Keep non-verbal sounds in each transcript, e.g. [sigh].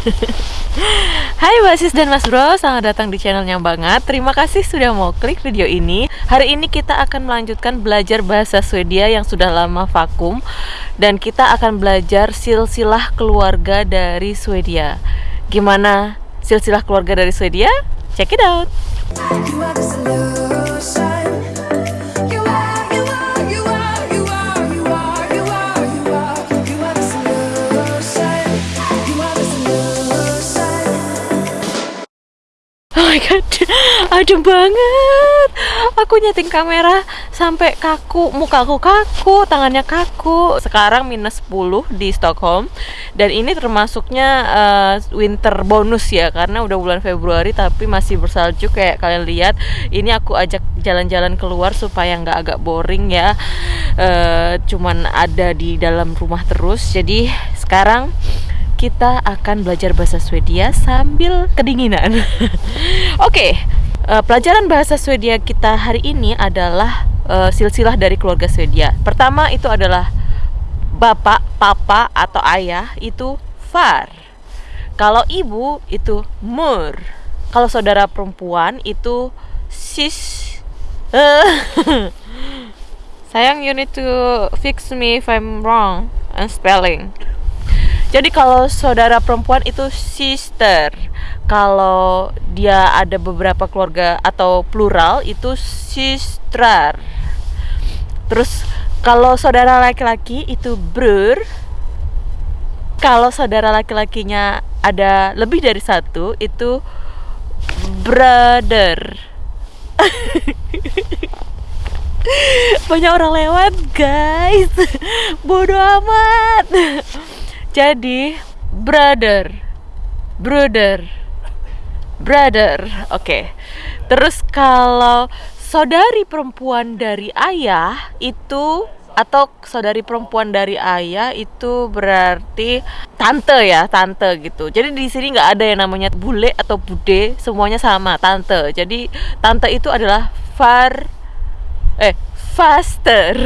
[laughs] Hai Basis dan Mas Bro, selamat datang di channelnya banget Terima kasih sudah mau klik video ini Hari ini kita akan melanjutkan belajar bahasa Swedia yang sudah lama vakum Dan kita akan belajar silsilah keluarga dari Swedia Gimana silsilah keluarga dari Swedia? Check it out! Adem banget. Aku nyeting kamera sampai kaku, muka aku kaku, tangannya kaku. Sekarang minus 10 di Stockholm dan ini termasuknya eh, winter bonus ya karena udah bulan Februari tapi masih bersalju kayak kalian lihat. Ini aku ajak jalan-jalan keluar supaya nggak agak boring ya. Eh, cuman ada di dalam rumah terus. Jadi sekarang kita akan belajar bahasa Swedia sambil kedinginan. [laughs] Oke, eh, pelajaran bahasa Swedia kita hari ini adalah eh, silsilah dari keluarga Swedia. Pertama itu adalah bapak, papa atau ayah itu far. Kalau ibu itu mur. Kalau saudara perempuan itu sis. [laughs] Sayang, you need to fix me if I'm wrong and spelling. Jadi kalau saudara perempuan itu sister. Kalau dia ada beberapa keluarga atau plural itu sistrar. Terus kalau saudara laki-laki itu bror. Kalau saudara laki-lakinya ada lebih dari satu itu brother. [laughs] Banyak orang lewat, guys. [laughs] Bodoh amat. Jadi, brother, brother, brother. Oke. Terus kalau saudari perempuan dari ayah itu atau saudari perempuan dari ayah itu berarti tante ya, tante gitu. Jadi di sini nggak ada yang namanya bule atau bude, semuanya sama, tante. Jadi tante itu adalah far eh faster.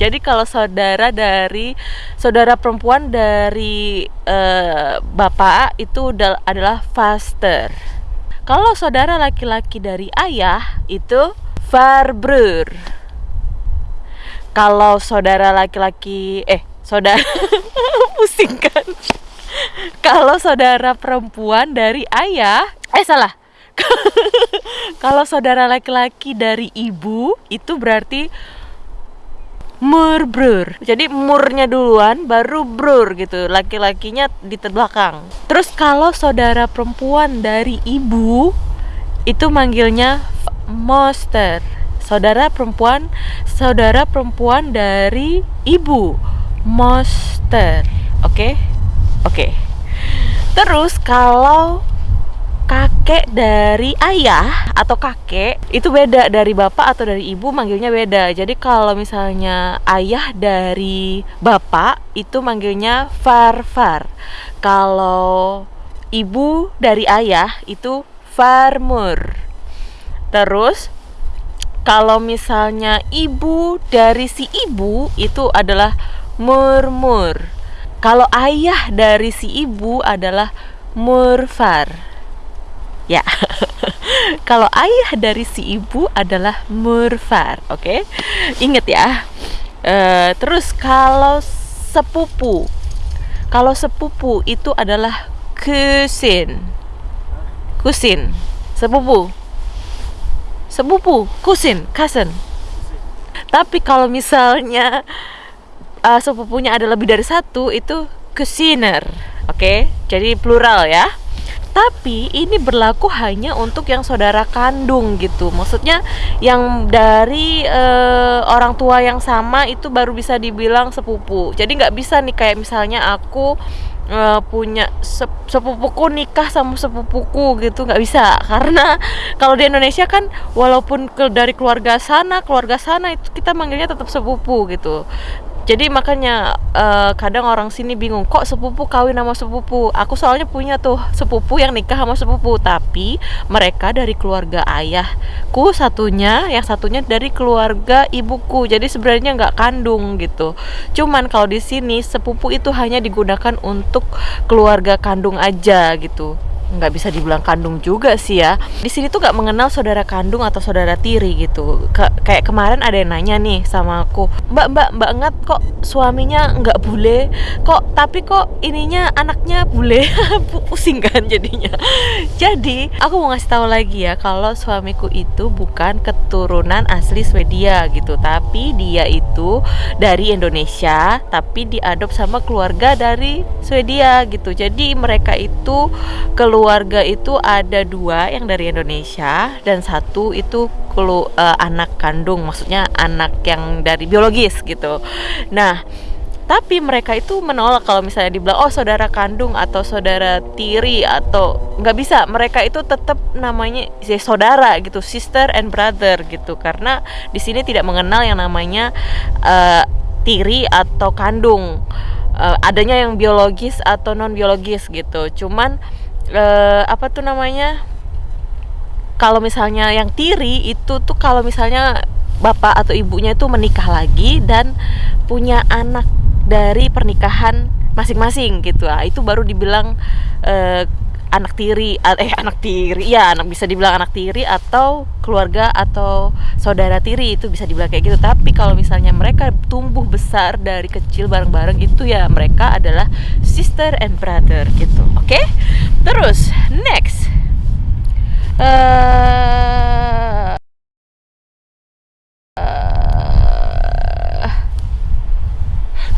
Jadi kalau saudara dari saudara perempuan dari eh, bapak itu adalah faster. Kalau saudara laki-laki dari ayah itu farbror. Kalau saudara laki-laki eh saudara [laughs] pusing kan. Kalau saudara perempuan dari ayah eh salah. [laughs] Kalau saudara laki-laki dari ibu itu berarti murbrur. Jadi murnya duluan baru brur gitu. Laki-lakinya di terbelakang. Terus kalau saudara perempuan dari ibu itu manggilnya moster. Saudara perempuan saudara perempuan dari ibu moster. Oke? Oke. Terus kalau kakek dari ayah atau kakek itu beda dari bapak atau dari ibu manggilnya beda. Jadi kalau misalnya ayah dari bapak itu manggilnya farfar. Kalau ibu dari ayah itu farmur. Terus kalau misalnya ibu dari si ibu itu adalah murmur. Kalau ayah dari si ibu adalah murfar. Ya. [laughs] Kalau ayah dari si ibu adalah murfar, oke? Ingat ya. Eh, terus kalau sepupu. Kalau sepupu itu adalah kusin. Kusin. Sepupu. Sepupu, kusin, cousin. Tapi kalau misalnya eh, sepupunya ada lebih dari satu itu kusiner, oke? Jadi plural ya. Tapi ini berlaku hanya untuk yang saudara kandung gitu. Maksudnya yang dari eh, orang tua yang sama itu baru bisa dibilang sepupu. Jadi nggak bisa nih kayak misalnya aku eh, punya sep- sepupuku nikah sama sepupuku gitu nggak bisa [laughs] karena kalau di Indonesia kan walaupun dari keluarga sana keluarga sana itu kita manggilnya tetap sepupu gitu Jadi makanya eh, kadang orang sini bingung kok sepupu kawin sama sepupu. Aku soalnya punya tuh sepupu yang nikah sama sepupu, tapi mereka dari keluarga ayahku satunya, yang satunya dari keluarga ibuku. Jadi sebenarnya nggak kandung gitu. Cuman kalau di sini sepupu itu hanya digunakan untuk keluarga kandung aja gitu nggak bisa dibilang kandung juga sih ya. Di sini tuh nggak mengenal saudara kandung atau saudara tiri gitu. Ke- kayak kemarin ada yang nanya nih sama aku mbak mbak mbak ngat kok suaminya nggak bule? Kok tapi kok ininya anaknya bule? [laughs] Pusing kan jadinya. Jadi aku mau ngasih tahu lagi ya kalau suamiku itu bukan keturunan asli Swedia gitu. Tapi dia itu dari Indonesia tapi diadop sama keluarga dari Swedia gitu. Jadi mereka itu keluarga itu ada dua yang dari Indonesia dan satu itu kelu eh, anak kandung maksudnya anak yang dari biologis gitu. Nah tapi mereka itu menolak kalau misalnya dibilang oh saudara kandung atau saudara tiri atau nggak bisa. Mereka itu tetap namanya ya, saudara gitu sister and brother gitu. Karena di sini tidak mengenal yang namanya eh, tiri atau kandung. Eh, adanya yang biologis atau non biologis gitu. Cuman eh, apa tuh namanya? Kalau misalnya yang tiri itu tuh kalau misalnya bapak atau ibunya itu menikah lagi dan punya anak dari pernikahan masing-masing gitu. Ah itu baru dibilang eh, anak tiri eh anak tiri ya anak bisa dibilang anak tiri atau keluarga atau saudara tiri itu bisa dibilang kayak gitu. Tapi kalau misalnya tumbuh besar dari kecil bareng-bareng itu ya mereka adalah sister and brother gitu oke? Terus next. Eh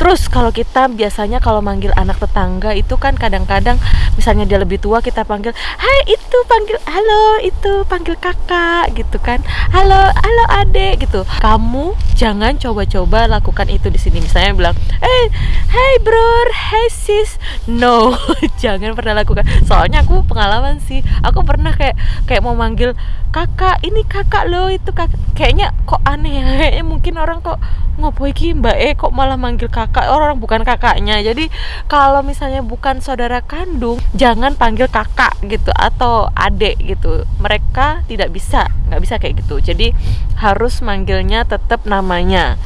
Terus kalau kita biasanya kalau manggil anak tetangga itu kan kadang-kadang misalnya dia lebih tua kita panggil, "Hai, itu panggil halo, itu panggil kakak." gitu kan. "Halo, halo Adek." gitu. Kamu jangan coba-coba lakukan itu di sini. Misalnya bilang, "Eh, hey bro, hey sis." No, [laughs] jangan pernah lakukan. Soalnya aku pengalaman sih. Aku pernah kayak kayak mau manggil kakak, "Ini kakak lo, itu kakak." Kayaknya kok aneh ya. Kayaknya mungkin orang kok ngopo iki mbak E kok malah manggil kakak orang bukan kakaknya. Jadi kalau misalnya bukan saudara kandung jangan panggil kakak gitu atau adek gitu. Mereka tidak bisa nggak bisa kayak gitu. Jadi harus manggilnya tetap namanya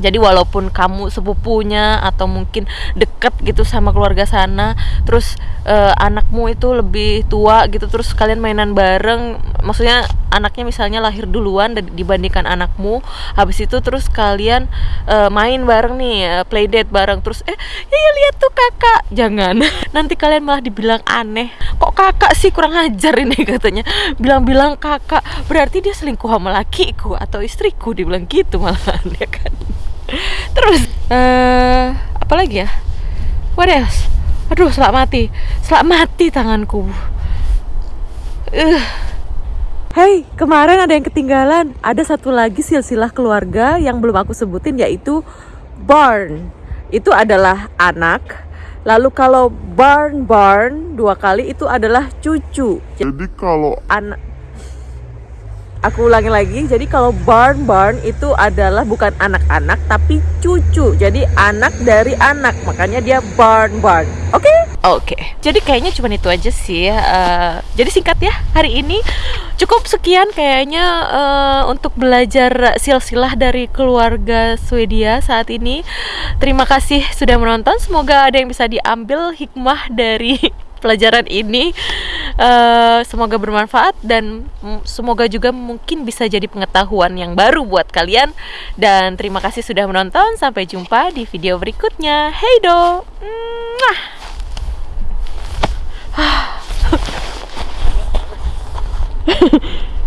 jadi walaupun kamu sepupunya atau mungkin deket gitu sama keluarga sana terus eh, anakmu itu lebih tua gitu terus kalian mainan bareng maksudnya anaknya misalnya lahir duluan dibandingkan anakmu habis itu terus kalian eh, main bareng nih eh, playdate bareng terus eh iya lihat tuh kakak. Jangan. [laughs] Nanti kalian malah dibilang aneh. Kok kakak sih? Kurang ajar ini [laughs] katanya. Bilang-bilang kakak berarti dia selingkuh sama lakiku atau istriku? Dibilang gitu malahan [laughs] ya kan terus eh apa lagi ya what else aduh selak mati selak mati tanganku eh Hai, kemarin ada yang ketinggalan. Ada satu lagi silsilah keluarga yang belum aku sebutin yaitu Barn. Itu adalah anak. Lalu kalau Barn Barn dua kali itu adalah cucu. Jadi kalau Anak Aku ulangi lagi. Jadi kalau barn barn itu adalah bukan anak-anak tapi cucu. Jadi anak dari anak. Makanya dia barn barn. Oke? Oke. Jadi kayaknya cuma itu aja sih. Eh, jadi singkat ya hari ini cukup sekian kayaknya eh, untuk belajar silsilah dari keluarga Swedia saat ini. Terima kasih sudah menonton. Semoga ada yang bisa diambil hikmah dari [laughs] pelajaran ini Eh, semoga bermanfaat dan semoga juga mungkin bisa jadi pengetahuan yang baru buat kalian. Dan terima kasih sudah menonton. Sampai jumpa di video berikutnya. Hey do. Mwah. [sighs] [laughs]